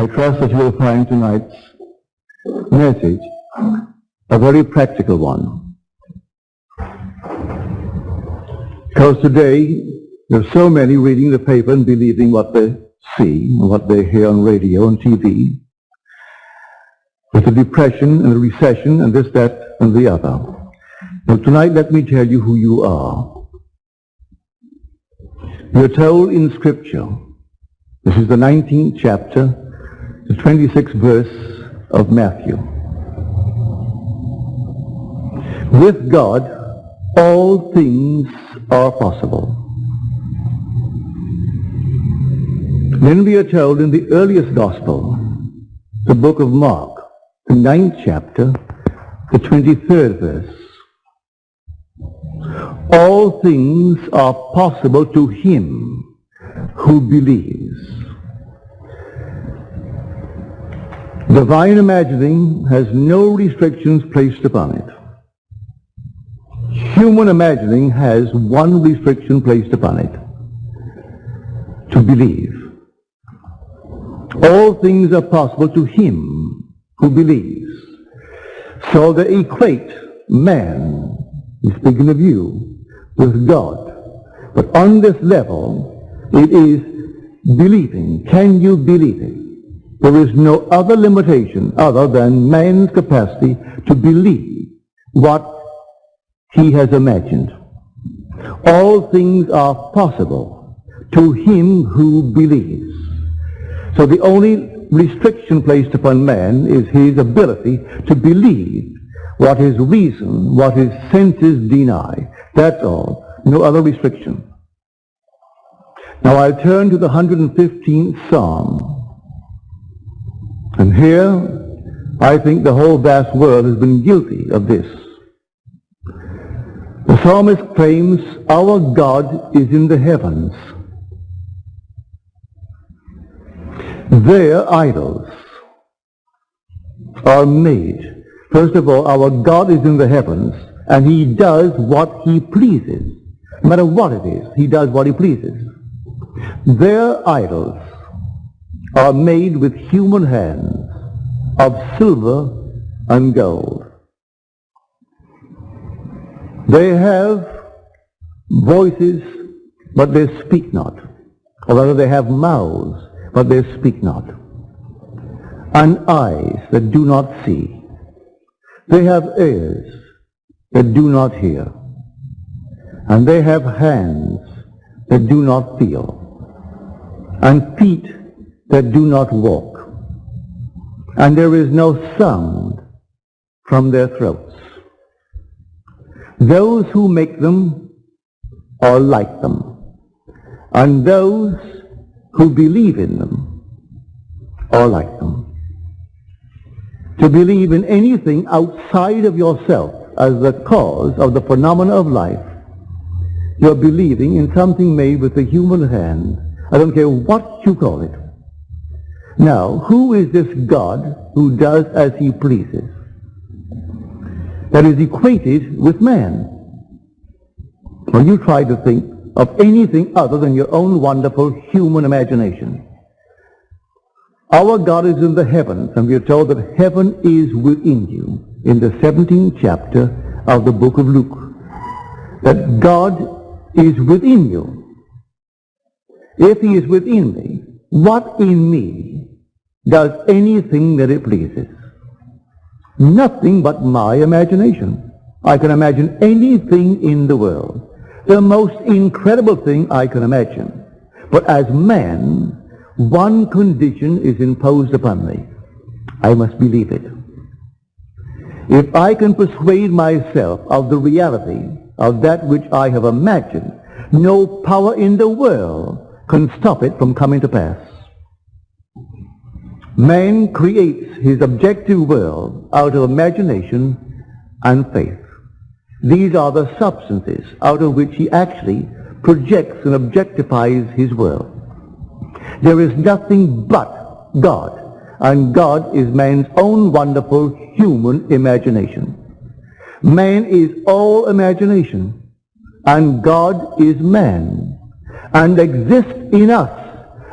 I trust that you will find tonight's message a very practical one. Because today, there are so many reading the paper and believing what they see and what they hear on radio and TV. With the depression and the recession and this, that, and the other. Now tonight, let me tell you who you are. Are told in Scripture, this is the 19th chapter, the 26th verse of Matthew. With God, all things are possible. Then we are told in the earliest gospel, the book of Mark, the ninth chapter, the 23rd verse. All things are possible to him who believes. Divine imagining has no restrictions placed upon it. Human imagining has one restriction placed upon it. To believe. All things are possible to him who believes. So they equate man, he's speaking of you, with God. But on this level, it is believing. Can you believe it? There is no other limitation other than man's capacity to believe what he has imagined. All things are possible to him who believes. So the only restriction placed upon man is his ability to believe what his reason, what his senses deny. That's all. No other restriction. Now I'll turn to the 115th Psalm. And here, I think the whole vast world has been guilty of this. The psalmist claims, our God is in the heavens. Their idols are made. First of all, our God is in the heavens, and he does what he pleases. No matter what it is, he does what he pleases. Their idols are made with human hands of silver and gold. They have voices, but they speak not. Or rather, they have mouths, but they speak not. And eyes that do not see. They have ears that do not hear. And they have hands that do not feel. And feet that do not walk. And there is no sound from their throats. Those who make them are like them. And those who believe in them are like them. To believe in anything outside of yourself as the cause of the phenomena of life, you're believing in something made with a human hand. I don't care what you call it. Now, who is this God who does as he pleases? That is equated with man. When you try to think of anything other than your own wonderful human imagination. Our God is in the heavens, and we are told that heaven is within you in the 17th chapter of the book of Luke. That God is within you. If he is within me, what in me does anything that it pleases? Nothing but my imagination. I can imagine anything in the world the most incredible thing I can imagine. But as man, one condition is imposed upon me. I must believe it. If I can persuade myself of the reality of that which I have imagined, no power in the world can stop it from coming to pass. Man creates his objective world out of imagination and faith. These are the substances out of which he actually projects and objectifies his world. There is nothing but God, and God is man's own wonderful human imagination. Man is all imagination, and God is man, and exists in us,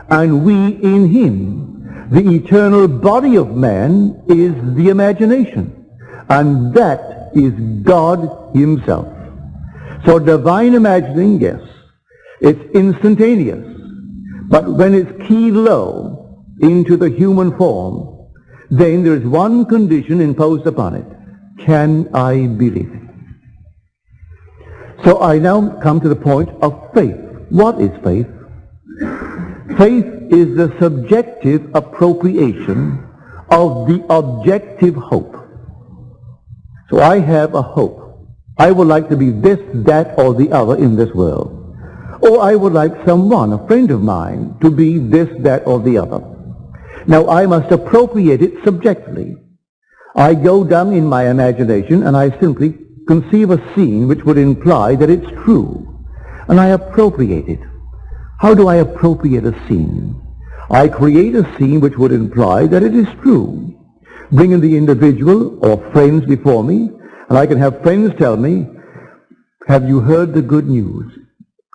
and we in him. The eternal body of man is the imagination. And that is God himself. So divine imagining, yes, it's instantaneous. But when it's keyed low into the human form, then there is one condition imposed upon it. Can I believe it? So I now come to the point of faith. What is faith? Faith is the subjective appropriation of the objective hope. So I have a hope. I would like to be this, that, or the other in this world. Or I would like someone, a friend of mine, to be this, that, or the other. Now I must appropriate it subjectively. I go down in my imagination and I simply conceive a scene which would imply that it's true. And I appropriate it. How do I appropriate a scene? I create a scene which would imply that it is true. Bring in the individual or friends before me, and I can have friends tell me, have you heard the good news?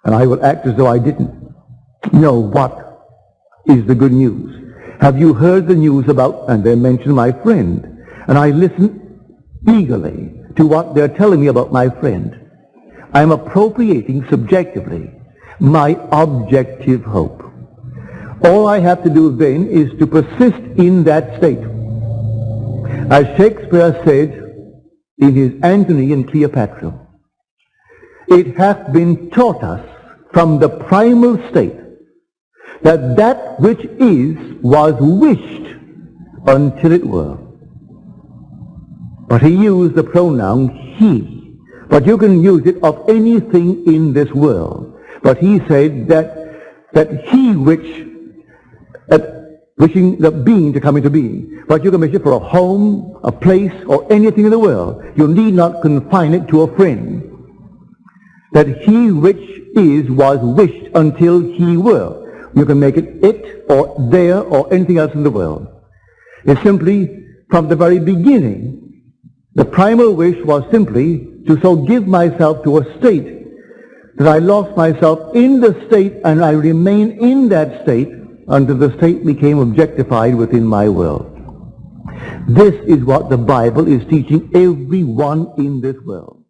And I will act as though I didn't know what is the good news. Have you heard the news about, and they mention my friend, and I listen eagerly to what they're telling me about my friend. I'm appropriating subjectively my objective hope. All I have to do then is to persist in that state. As Shakespeare said in his Antony and Cleopatra, it hath been taught us from the primal state that that which is was wished until it were. But he used the pronoun he. But you can use it of anything in this world. But he said that, that he which, wishing the being to come into being. But you can wish it for a home, a place, or anything in the world. You need not confine it to a friend. That he which is was wished until he were. You can make it it or there or anything else in the world. It's simply from the very beginning the primal wish was simply to so give myself to a state that I lost myself in the state and I remain in that state until the state became objectified within my world. This is what the Bible is teaching everyone in this world.